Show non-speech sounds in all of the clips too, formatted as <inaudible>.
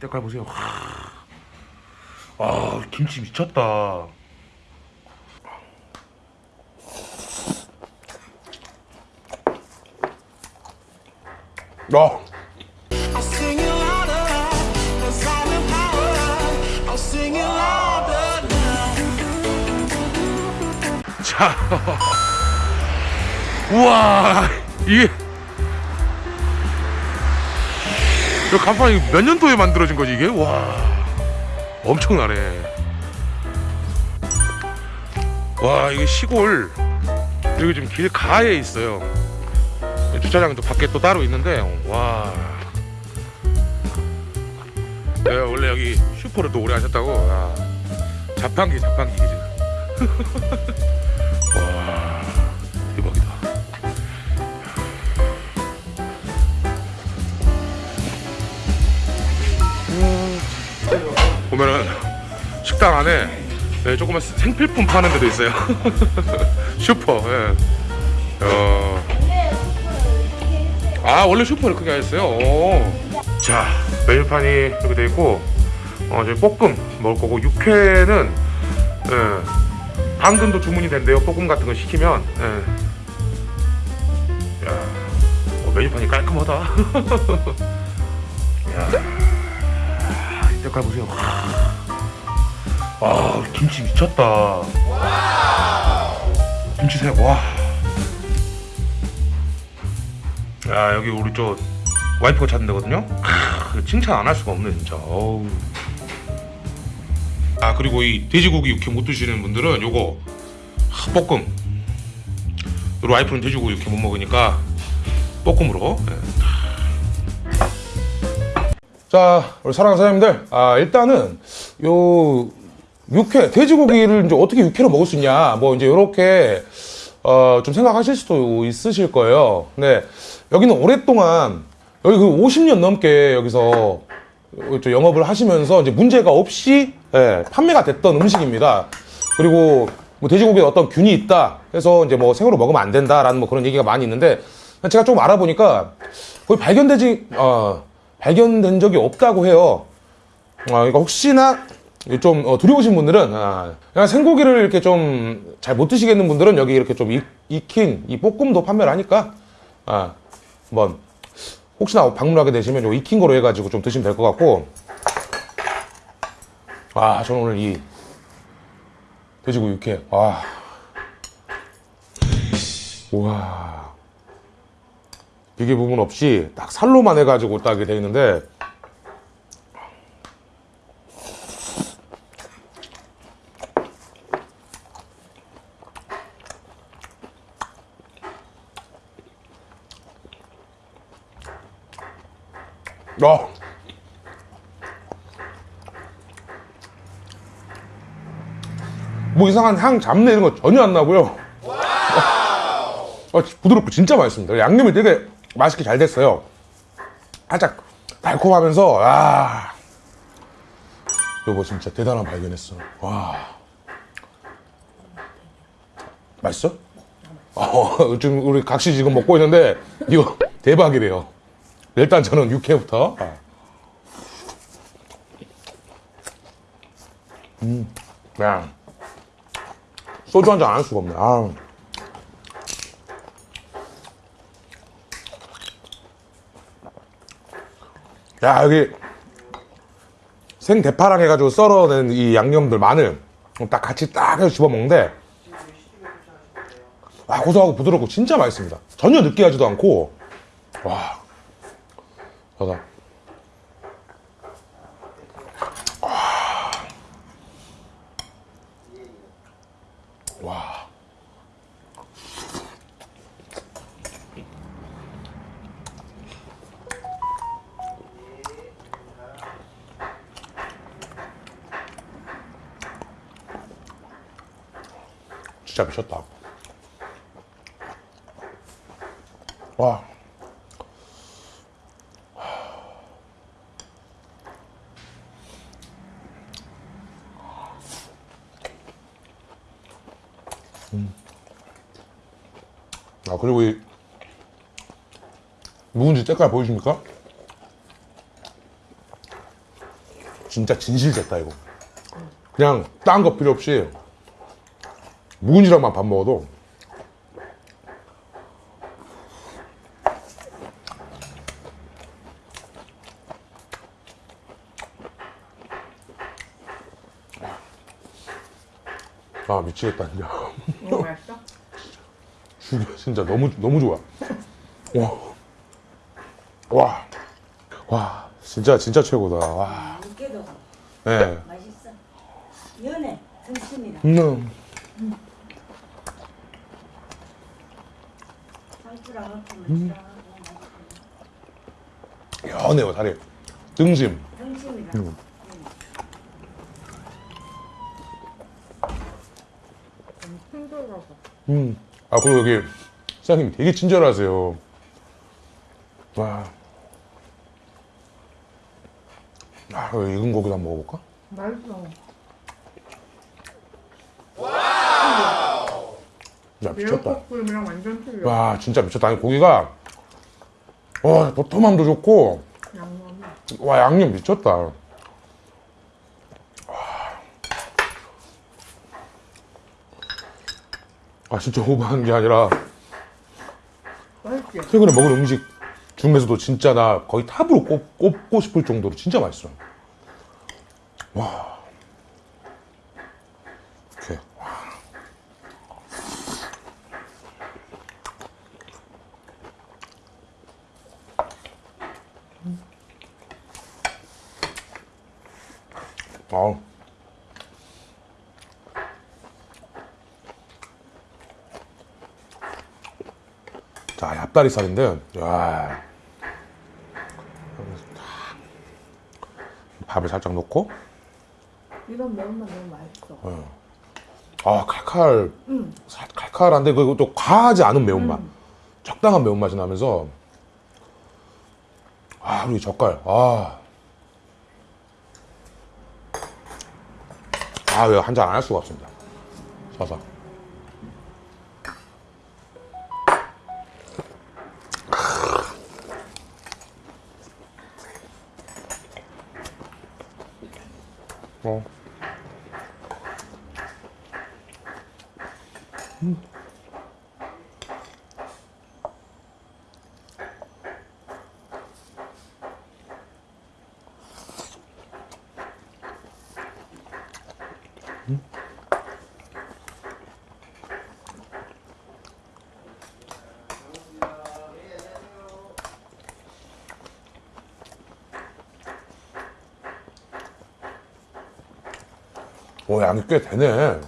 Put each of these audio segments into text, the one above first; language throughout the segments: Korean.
때깔 보세요. 아 김치 미쳤다. 아. 자, 우와, 이게 이 간판이 몇 년도에 만들어진 거지 이게? 와, 엄청나네. 와, 이게 시골 여기 지금 길 가에 있어요. 주차장도 밖에 또 따로 있는데, 와. 내가 원래 여기 슈퍼를 또 오래 하셨다고. 아, 자판기, 자판기 지금. <laughs> 식당 안에 네, 조그만 생필품 파는 데도 있어요 <laughs> 슈퍼 예. 어. 아 원래 슈퍼를 크게 하셨어요 오. 자 메뉴판이 이렇게 돼 있고 어, 이제 볶음 먹을 거고 육회는 예. 당근도 주문이 된대요. 볶음 같은 거 시키면. 예. 야, 어, 메뉴판이 깔끔하다. <laughs> 야, 이 색깔 보세요. 아, 김치 미쳤다. 김치색 와. 야, 여기 우리 저 와이프가 찾는 데거든요. 크, 칭찬 안 할 수가 없네 진짜. 어우. 아 그리고 이 돼지고기 육회 못 드시는 분들은 요거 하, 볶음 우리 와이프는 돼지고기 육회 못 먹으니까 볶음으로 예. 자, 우리 사랑하는 사장님들, 아, 일단은, 요, 육회, 돼지고기를 이제 어떻게 육회로 먹을 수 있냐, 뭐, 이제 요렇게, 어, 좀 생각하실 수도 있으실 거예요. 근데, 여기는 오랫동안, 여기 그 50년 넘게 여기서, 저 영업을 하시면서 이제 문제가 없이, 예, 판매가 됐던 음식입니다. 그리고, 뭐, 돼지고기에 어떤 균이 있다 해서 이제 뭐, 생으로 먹으면 안 된다라는 뭐 그런 얘기가 많이 있는데, 제가 조금 알아보니까, 거의 발견되지, 어, 발견된 적이 없다고 해요. 어, 그러니까 혹시나 좀 어, 두려우신 분들은 아, 그냥 생고기를 이렇게 좀 잘 못 드시겠는 분들은 여기 이렇게 좀 익, 익힌 이 볶음도 판매를 하니까 아, 한번 혹시나 방문하게 되시면 요 익힌 거로 해가지고 좀 드시면 될 것 같고. 아 저는 오늘 이 돼지고기 육회. 아 우와. 비계 부분 없이 딱 살로만 해가지고 딱 이렇게 돼 있는데 어. 뭐 이상한 향 잡내 이런 거 전혀 안 나고요. 어, 부드럽고 진짜 맛있습니다. 양념이 되게 맛있게 잘 됐어요. 살짝 달콤하면서 아 이거 진짜 대단한 발견했어. 와 맛있어? 어, 지금 우리 각시 지금 먹고 있는데 이거 대박이래요. 일단 저는 육회부터. 음, 그냥 소주 한 잔 안 할 수가 없네. 아. 야 여기 생 대파랑 해가지고 썰어낸 이 양념들 마늘 딱 같이 딱 해서 집어 먹는데 아 고소하고 부드럽고 진짜 맛있습니다 전혀 느끼하지도 않고 와 자자 와 진짜 미쳤다. 와. 아, 그리고 이 묵은지 색깔 보이십니까? 진짜 진실됐다 이거. 그냥 딴 거 필요 없이 묵은지랑만 밥 먹어도 아 미치겠다 진짜. 죽여 진짜 너무 너무 좋아. 와. 와. 와. 진짜 진짜 최고다. 와. 육개도 예. 맛있어. 연해, 등심이라. 음. 상추랑 얹으면 음. 연해요 다리. 등심. 등심이라. 힘들어서. 음. 아 그리고 여기 사장님 되게 친절하세요. 와. 아, 이거 익은 고기도 한번 먹어볼까? 맛있어. 야 미쳤다. 미역국이랑 완전 틀려. 와 진짜 미쳤다. 아니 고기가 와 도톰함도 좋고 양념이. 와 양념 미쳤다. 아 진짜 오버한 게 아니라 맛있지? 최근에 먹은 음식 중에서도 진짜 나 거의 탑으로 꼽, 꼽고 싶을 정도로 진짜 맛있어. 와. 이렇게. 와. 아우. 자, 얍다리살인데, 야. 밥을 살짝 넣고, 이런 매운맛 너무 맛있어. 아, 칼칼, 응. 살- 칼칼한데, 그리고 또 과하지 않은 매운맛. 적당한 매운맛이 나면서, 아, 이 젓갈, 아. 아, 이거 한잔 안 할 수가 없습니다. 사사. 오, 양이 꽤 되네.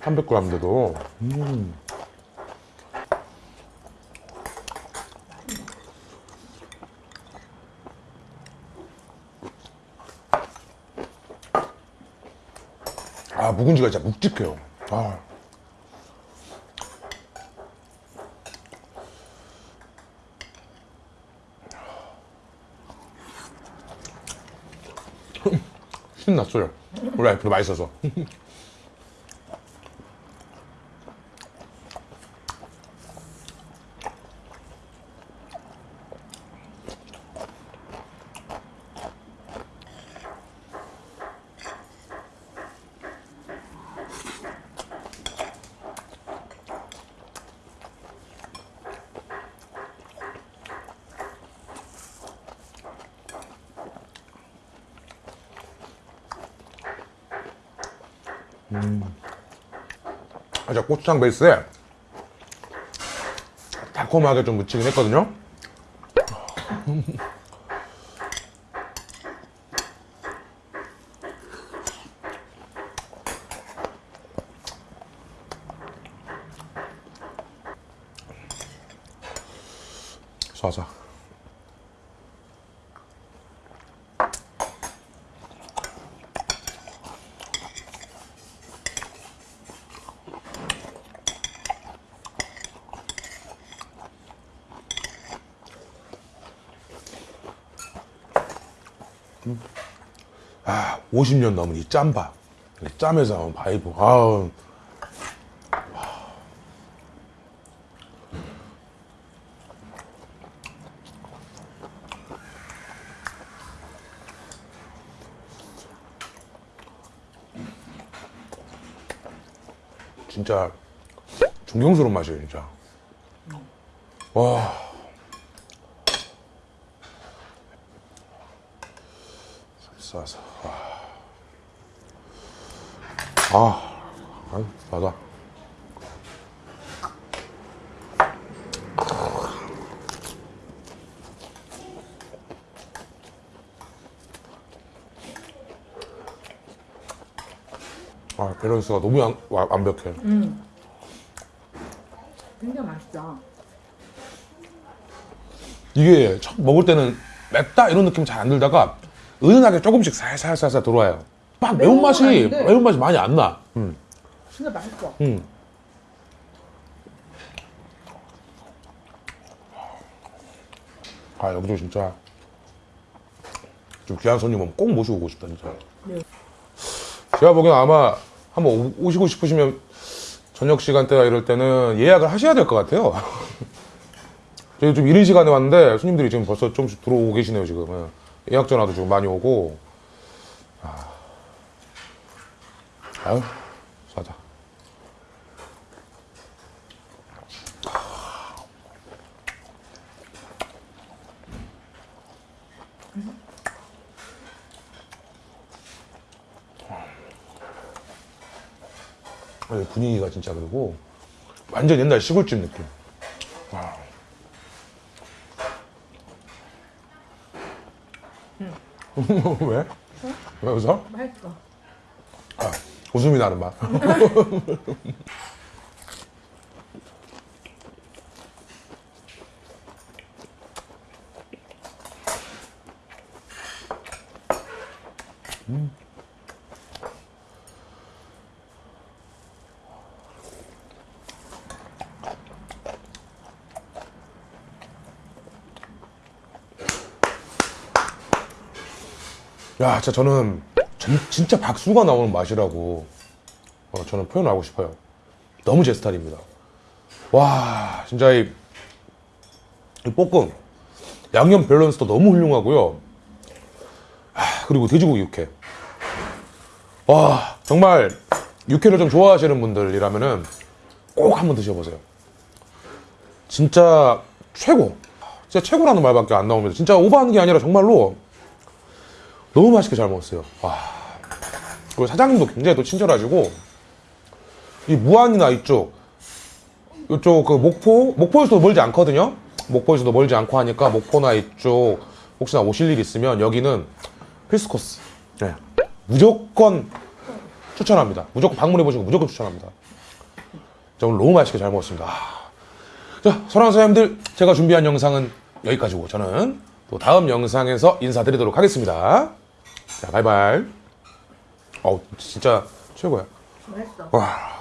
300g인데도. 음. 아, 묵은지가 진짜 묵직해요. 아. 신났어요. 와이프도 맛있어서. 살짝 고추장 베이스에 달콤하게 좀 묻히긴 했거든요. 쏴자. 아 50년 넘은 이 짬밥. 짬에서 나온 바이브. 아, 진짜 존경스러운 맛이에요 진짜. 와. 싸서. 아. 아, 맞아. 아, 밸런스가 너무 완, 와- 완벽해. 굉장히 맛있다. 이게 첫 먹을 때는 맵다 이런 느낌 잘 안 들다가 은은하게 조금씩 살살살살 들어와요. 막 매운 매운맛이. 매운맛이 많이 안 나. 음. 진짜 맛있어. 음. 아, 여기도 진짜 좀 귀한 손님 오면 꼭 모시고 오고 싶다, 진짜. 네. 제가 보기엔 아마 한번 오- 오시고 싶으시면 저녁 시간대나 이럴 때는 예약을 하셔야 될 것 같아요. <laughs> 저희 좀 이른 시간에 왔는데 손님들이 지금 벌써 좀씩 들어오고 계시네요, 지금. 예. 예약 전화도 지금 많이 오고. 아. 아유, 사자. 아니, 분위기가 진짜 그리고 완전 옛날 시골집 느낌. 와. <laughs> 왜? 왜 웃어? 맛있어. 아, 웃음이 나는 맛. <laughs> 야, 진짜 저는 전- 진짜 박수가 나오는 맛이라고 어, 저는 표현하고 싶어요. 너무 제 스타일입니다. 와, 진짜 이, 이 볶음 양념 밸런스도 너무 훌륭하고요. 아, 그리고 돼지고기 육회. 와, 정말 육회를 좀 좋아하시는 분들이라면 은 꼭 한번 드셔보세요. 진짜 최고. 진짜 최고라는 말밖에 안 나옵니다. 진짜 오버하는 게 아니라 정말로 너무 맛있게 잘 먹었어요. 와. 그리고 사장님도 굉장히 또 친절하시고 이 무안이나 이쪽 이쪽 그 목포 목포에서도 멀지 않거든요. 목포에서도 멀지 않고 하니까 목포나 이쪽 혹시나 오실 일 있으면 여기는 필수 코스. 네. 무조건 추천합니다. 무조건 방문해 보시고 무조건 추천합니다. 자, 오늘 너무 맛있게 잘 먹었습니다. 아. 자, 사랑하는 사장님들, 제가 준비한 영상은 여기까지고 저는 또 다음 영상에서 인사드리도록 하겠습니다. 자, 바이바이. 어우, 진짜 최고야. 맛있어. 와.